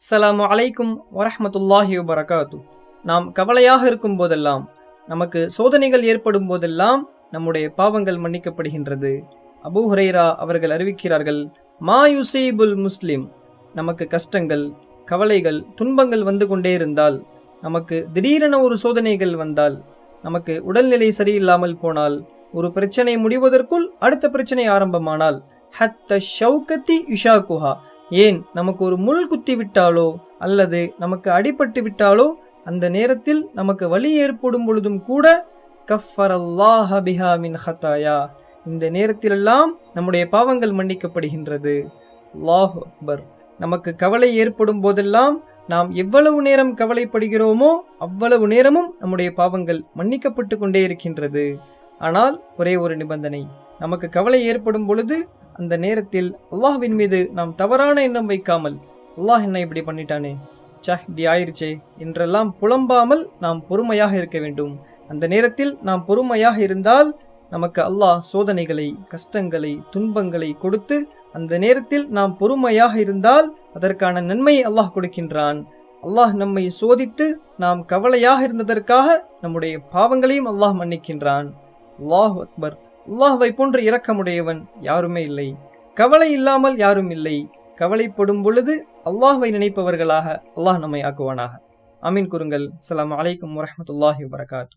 அஸ்லாம் அலைக்கும் வரஹ்மத்துல்லாஹி வரகாத்து நாம் கவலையாக இருக்கும் போதெல்லாம் நமக்கு சோதனைகள் ஏற்படும் போதெல்லாம் நம்முடைய பாவங்கள் மன்னிக்கப்படுகின்றது. அபு ஹுரைரா அவர்கள் அறிவிக்கிறார்கள் மா யுசீபுல் முஸ்லிம். நமக்கு கஷ்டங்கள் கவலைகள் துன்பங்கள் வந்து கொண்டே இருந்தால் நமக்கு திடீரென ஒரு சோதனைகள் வந்தால் நமக்கு உடல்நிலை சரியில்லாமல் போனால் ஒரு பிரச்சனை முடிவதற்குள் அடுத்த பிரச்சனை ஆரம்பமானால் ஹத்த ஷவுகத்தி யுஷாகுஹா. ஏன் நமக்கு ஒரு முள் குத்தி விட்டாலோ அல்லது நமக்கு அடிபட்டு விட்டாலோ அந்த நேரத்தில் நமக்கு வலி ஏற்படும் பொழுதும் கூட கஃபர் அல்லாஹ பிஹா மின் ஹத்தாயா இந்த நேரத்திலெல்லாம் நம்முடைய பாவங்கள் மன்னிக்கப்படுகின்றது. அல்லாஹ் அக்பர். நமக்கு கவலை ஏற்படும் போதெல்லாம் நாம் எவ்வளவு நேரம் கவலைப்படுகிறோமோ அவ்வளவு நேரமும் நம்முடைய பாவங்கள் மன்னிக்கப்பட்டு கொண்டே இருக்கின்றது. ஆனால் ஒரே ஒரு நிபந்தனை. நமக்கு கவலை ஏற்படும் பொழுது அந்த நேரத்தில் அல்லாஹ்வின் மீது நாம் தவறான எண்ணம் வைக்காமல் அல்லாஹ் என்ன இப்படி பண்ணிட்டானே? சஹ் இப்படி ஆயிருச்சே என்றெல்லாம் புலம்பாமல் நாம் பொறுமையாக இருக்க வேண்டும். அந்த நேரத்தில் நாம் பொறுமையாக இருந்தால் நமக்கு அல்லாஹ் சோதனைகளை கஷ்டங்களை துன்பங்களை கொடுத்து அந்த நேரத்தில் நாம் பொறுமையாக இருந்தால் அதற்கான நன்மையை அல்லாஹ் கொடுக்கின்றான். அல்லாஹ் நம்மை சோதித்து நாம் கவலையாக இருந்ததற்காக நம்முடைய பாவங்களையும் அல்லாஹ் மன்னிக்கின்றான். அல்லாஹ் அக்பர். அல்லாஹ்வை போன்று இரக்கமுடையவன் யாருமே இல்லை. கவலை இல்லாமல் யாரும் இல்லை. கவலைப்படும் பொழுது அல்லாஹ்வை நினைப்பவர்களாக அல்லாஹ் நம்மை ஆக்குவானாக. அமீன் குறுங்கள். அலாம் அலைக்கும் வரமத்துல்லாஹி வரகாத்து